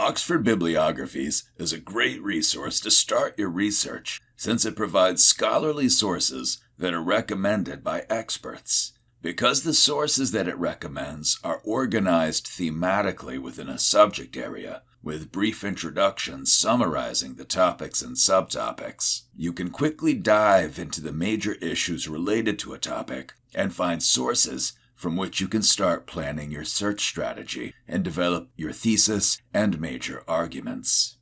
Oxford Bibliographies is a great resource to start your research since it provides scholarly sources that are recommended by experts. Because the sources that it recommends are organized thematically within a subject area, with brief introductions summarizing the topics and subtopics, you can quickly dive into the major issues related to a topic and find sources from which you can start planning your search strategy and develop your thesis and major arguments.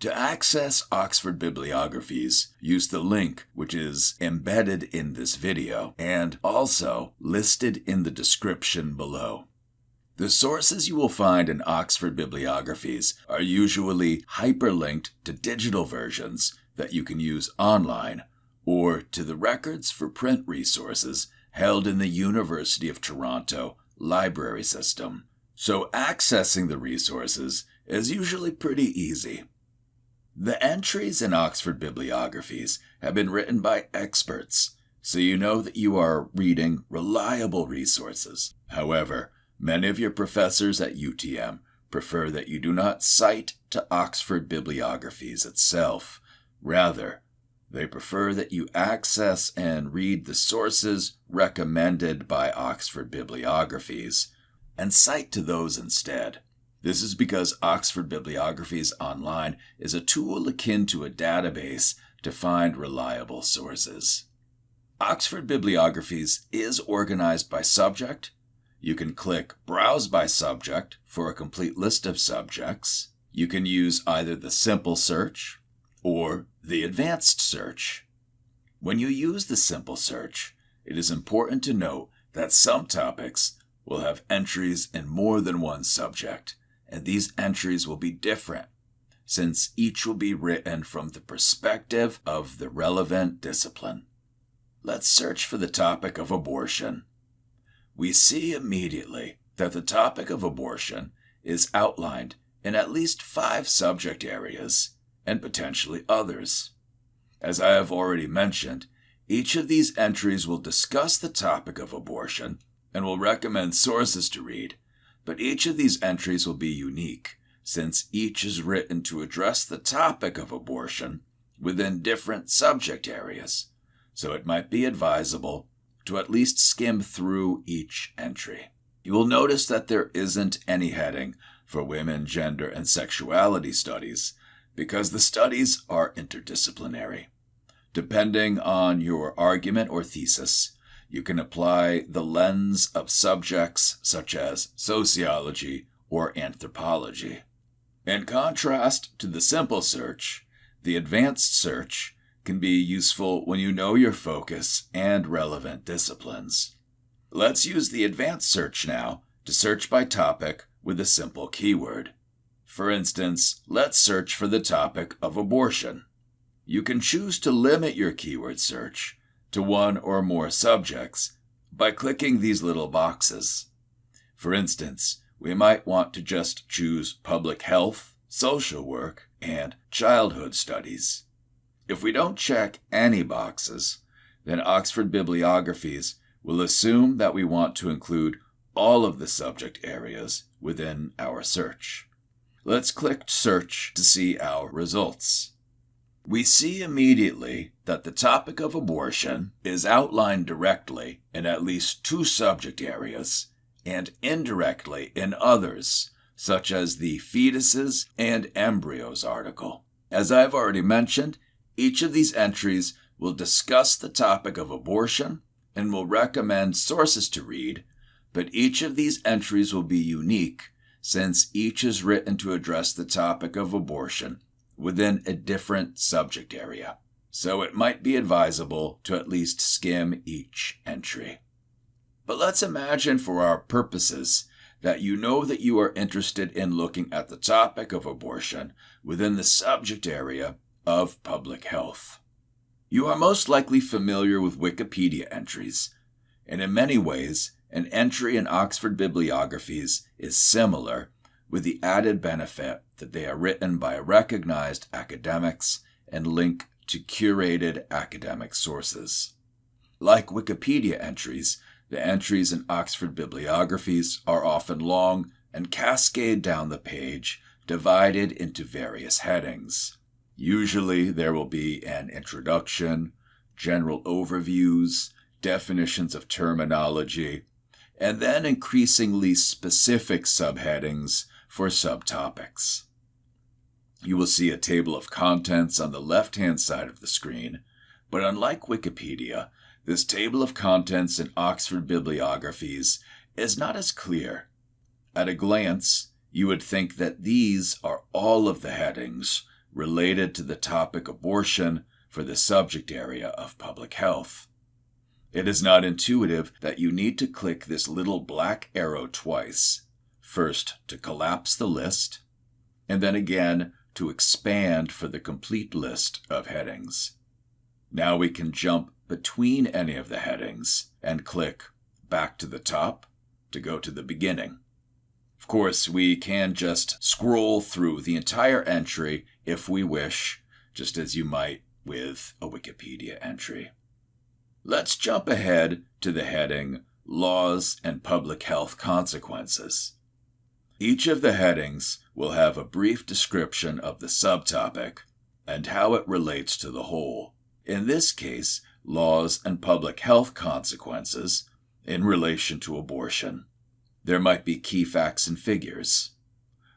To access Oxford bibliographies, use the link which is embedded in this video and also listed in the description below. The sources you will find in Oxford bibliographies are usually hyperlinked to digital versions that you can use online or to the records for print resources held in the University of Toronto library system, so accessing the resources is usually pretty easy. The entries in Oxford bibliographies have been written by experts, so you know that you are reading reliable resources. However, many of your professors at UTM prefer that you do not cite to Oxford bibliographies itself. Rather, they prefer that you access and read the sources recommended by Oxford bibliographies and cite to those instead. This is because Oxford Bibliographies Online is a tool akin to a database to find reliable sources. Oxford Bibliographies is organized by subject. You can click Browse by Subject for a complete list of subjects. You can use either the simple search or the advanced search. When you use the simple search, it is important to note that some topics will have entries in more than one subject, and these entries will be different since each will be written from the perspective of the relevant discipline. Let's search for the topic of abortion. We see immediately that the topic of abortion is outlined in at least five subject areas and potentially others. As I have already mentioned, each of these entries will discuss the topic of abortion and will recommend sources to read, but each of these entries will be unique, since each is written to address the topic of abortion within different subject areas, so it might be advisable to at least skim through each entry. You will notice that there isn't any heading for women, gender, and sexuality studies because the studies are interdisciplinary. Depending on your argument or thesis, you can apply the lens of subjects such as sociology or anthropology. In contrast to the simple search, the advanced search can be useful when you know your focus and relevant disciplines. Let's use the advanced search now to search by topic with a simple keyword. For instance, let's search for the topic of abortion. You can choose to limit your keyword search to one or more subjects by clicking these little boxes. For instance, we might want to just choose public health, social work, and childhood studies. If we don't check any boxes, then Oxford Bibliographies will assume that we want to include all of the subject areas within our search. Let's click Search to see our results. We see immediately that the topic of abortion is outlined directly in at least two subject areas and indirectly in others, such as the fetuses and embryos article. As I've already mentioned, each of these entries will discuss the topic of abortion and will recommend sources to read, but each of these entries will be unique since each is written to address the topic of abortion within a different subject area. So it might be advisable to at least skim each entry. But let's imagine for our purposes that you know that you are interested in looking at the topic of abortion within the subject area of public health. You are most likely familiar with Wikipedia entries, and in many ways, an entry in Oxford bibliographies is similar, with the added benefit that they are written by recognized academics and link to curated academic sources. Like Wikipedia entries, the entries in Oxford bibliographies are often long and cascade down the page divided into various headings. Usually, there will be an introduction, general overviews, definitions of terminology, and then increasingly specific subheadings for subtopics. You will see a table of contents on the left hand side of the screen, but unlike Wikipedia, this table of contents in Oxford bibliographies is not as clear. At a glance, you would think that these are all of the headings related to the topic abortion for the subject area of public health. It is not intuitive that you need to click this little black arrow twice first to collapse the list, and then again to expand for the complete list of headings. Now we can jump between any of the headings and click back to the top to go to the beginning. Of course, we can just scroll through the entire entry if we wish, just as you might with a Wikipedia entry. Let's jump ahead to the heading Laws and Public Health Consequences. Each of the headings will have a brief description of the subtopic and how it relates to the whole. In this case, laws and public health consequences in relation to abortion. There might be key facts and figures.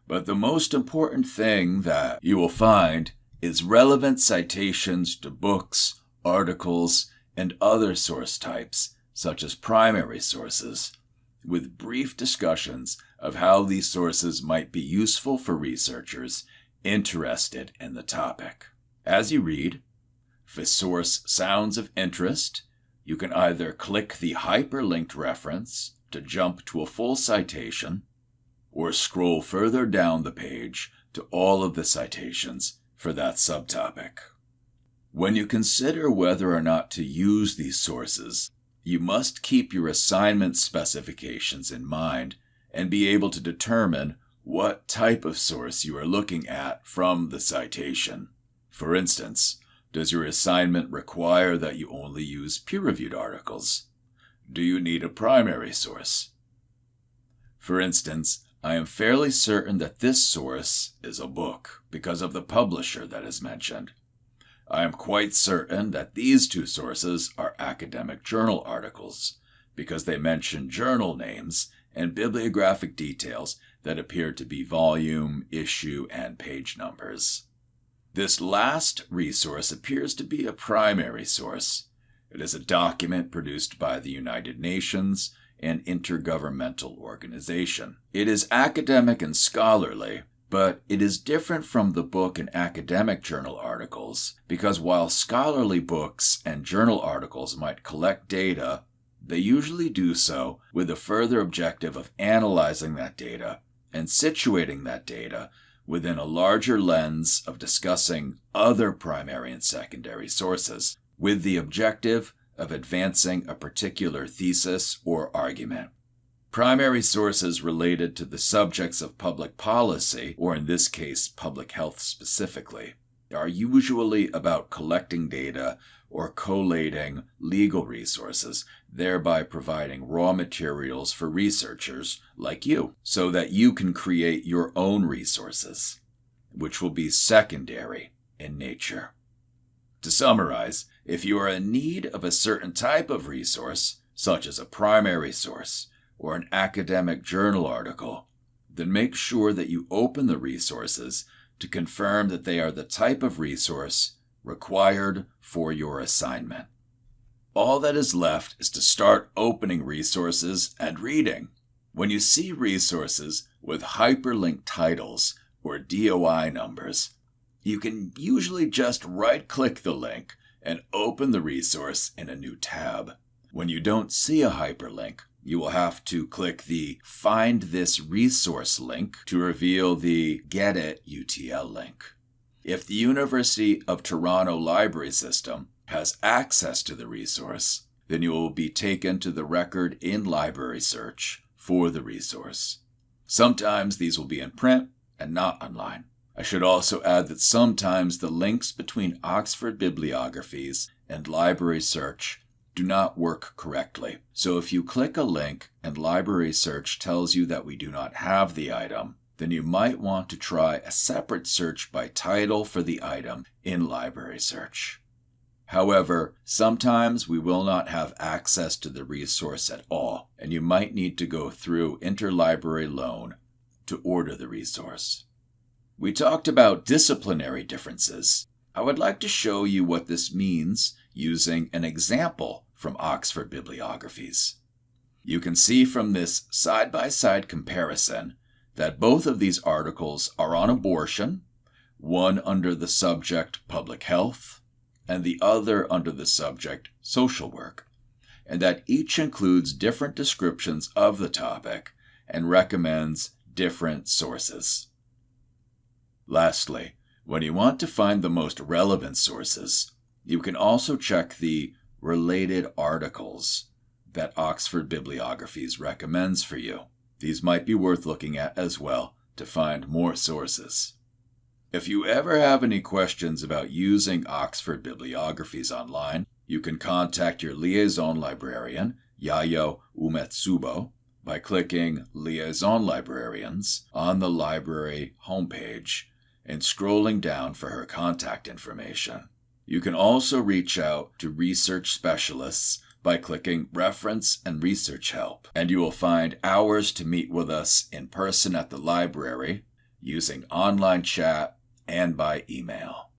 But the most important thing that you will find is relevant citations to books, articles, and other source types, such as primary sources, with brief discussions of how these sources might be useful for researchers interested in the topic. As you read, if a source sounds of interest, you can either click the hyperlinked reference to jump to a full citation, or scroll further down the page to all of the citations for that subtopic. When you consider whether or not to use these sources, you must keep your assignment specifications in mind and be able to determine what type of source you are looking at from the citation. For instance, does your assignment require that you only use peer reviewed articles? Do you need a primary source? For instance, I am fairly certain that this source is a book because of the publisher that is mentioned. I am quite certain that these two sources are academic journal articles because they mention journal names and bibliographic details that appear to be volume, issue, and page numbers. This last resource appears to be a primary source. It is a document produced by the United Nations, an intergovernmental organization. It is academic and scholarly, but it is different from the book and academic journal articles because while scholarly books and journal articles might collect data they usually do so with the further objective of analyzing that data and situating that data within a larger lens of discussing other primary and secondary sources, with the objective of advancing a particular thesis or argument. Primary sources related to the subjects of public policy, or in this case, public health specifically, are usually about collecting data or collating legal resources, thereby providing raw materials for researchers like you, so that you can create your own resources, which will be secondary in nature. To summarize, if you are in need of a certain type of resource, such as a primary source or an academic journal article, then make sure that you open the resources to confirm that they are the type of resource required for your assignment. All that is left is to start opening resources and reading. When you see resources with hyperlink titles or DOI numbers, you can usually just right click the link and open the resource in a new tab. When you don't see a hyperlink, you will have to click the Find This Resource link to reveal the Get It UTL link. If the University of Toronto library system has access to the resource, then you will be taken to the record in library search for the resource. Sometimes these will be in print and not online. I should also add that sometimes the links between Oxford bibliographies and library search do not work correctly. So if you click a link and library search tells you that we do not have the item, then you might want to try a separate search by title for the item in Library Search. However, sometimes we will not have access to the resource at all, and you might need to go through interlibrary loan to order the resource. We talked about disciplinary differences. I would like to show you what this means using an example from Oxford Bibliographies. You can see from this side by side comparison that both of these articles are on abortion, one under the subject public health, and the other under the subject social work, and that each includes different descriptions of the topic and recommends different sources. Lastly, when you want to find the most relevant sources, you can also check the related articles that Oxford Bibliographies recommends for you. These might be worth looking at as well to find more sources. If you ever have any questions about using Oxford Bibliographies online, you can contact your liaison librarian, Yayo Umetsubo, by clicking Liaison Librarians on the library homepage and scrolling down for her contact information. You can also reach out to research specialists by clicking Reference and Research Help, and you will find hours to meet with us in person at the library using online chat and by email.